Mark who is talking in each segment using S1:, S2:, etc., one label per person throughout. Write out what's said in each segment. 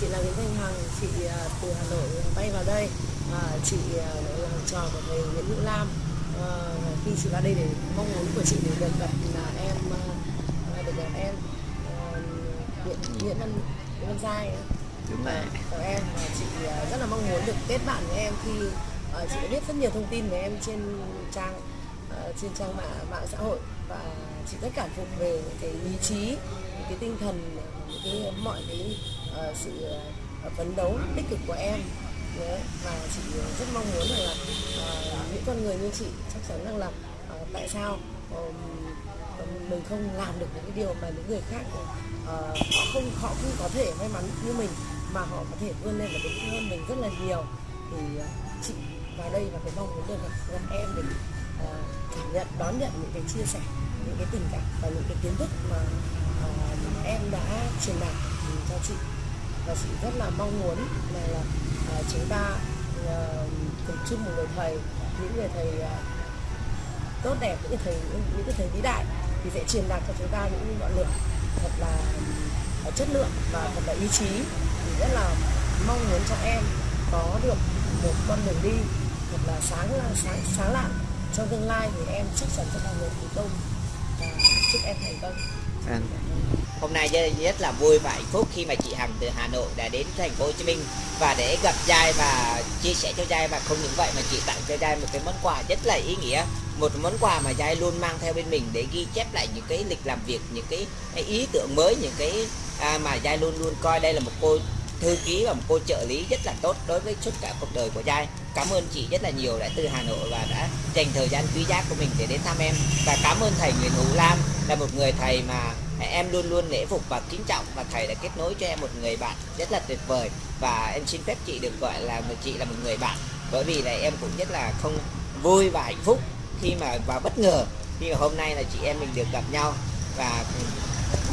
S1: chị là Nguyễn Thanh Hằng, chị à, từ Hà Nội bay vào đây. À, chị à, là trò của thầy Nguyễn Hữu Lam. À, khi chị vào đây để mong muốn của chị để được gặp là em à, được gặp em à, Nguyễn Nguyễn Văn Nguyễn Văn Giai
S2: đúng rồi
S1: của em và chị rất là mong muốn được kết bạn với em khi chị đã biết rất nhiều thông tin về em trên trang Ờ, trên trang mạng mạng xã hội và chị rất cảm phục về những cái ý chí những cái tinh thần những cái mọi cái uh, sự ờ, phấn đấu tích cực của em. Đấy, và chị rất mong muốn rằng là uh, những con người như chị chắc chắn rằng là uh, tại sao ờm, mình không làm được những cái điều mà những người khác uh, họ không họ không có thể may mắn như mình mà họ có thể vươn lên và đứng hơn mình rất là nhiều. Thì uh, chị vào đây và cái mong muốn được gặp, em để nhận đón nhận những cái chia sẻ những cái tình cảm và những cái kiến thức mà uh, em đã truyền đạt cho chị. Và chị rất là mong muốn là, là ờ, chúng ta uh, cùng chung một người thầy những người thầy uh, tốt đẹp những thầy những, những cái thầy vĩ đại thì sẽ truyền đạt cho chúng ta những ngọn lửa thật là uh, chất lượng và thật là ý chí. Thì rất là mong muốn cho em có được một con đường đi thật là sáng sáng sáng lạng trong tương lai thì em chắc chắn sẽ là người thành công. Và chúc em thành công.
S2: Vâng.
S3: Hôm nay rất- là vui và hạnh phúc khi mà chị Hằng từ Hà Nội đã đến thành phố Hồ Chí Minh và để gặp Giai và chia sẻ cho Giai và không những vậy mà chị tặng cho Giai một cái món quà rất là ý nghĩa. Một món quà mà Giai luôn mang theo bên mình để ghi chép lại những cái lịch làm việc những cái, cái ý tưởng mới những cái à, mà Giai luôn luôn coi đây là một cô thư ký và một cô trợ lý rất là tốt đối với suốt cả cuộc đời của Giai. Cảm ơn chị rất là nhiều đã từ Hà Nội và đã dành thời gian quý giá của mình để đến thăm em. Và cảm ơn thầy Nguyễn Hữu Lam là một người thầy mà em luôn luôn nể phục và kính trọng và thầy đã kết nối cho em một người bạn rất là tuyệt vời. Và em xin phép chị được gọi là người chị là một người bạn. Bởi vì là em cũng rất là không vui và hạnh phúc khi mà, và bất ngờ khi mà hôm nay là chị em mình được gặp nhau. Và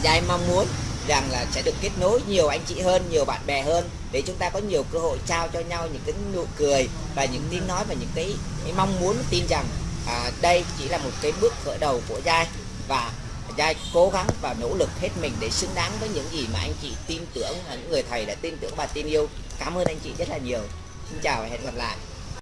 S3: Giai mong muốn rằng là sẽ được kết nối nhiều anh chị hơn, nhiều bạn bè hơn để chúng ta có nhiều cơ hội trao cho nhau những cái nụ cười và những tiếng nói và những cái, cái mong muốn tin rằng à, đây chỉ là một cái bước khởi đầu của Giai và Giai cố gắng và nỗ lực hết mình để xứng đáng với những gì mà anh chị tin tưởng những người thầy đã tin tưởng và tin yêu. Cảm ơn anh chị rất là nhiều. Xin chào và hẹn gặp lại.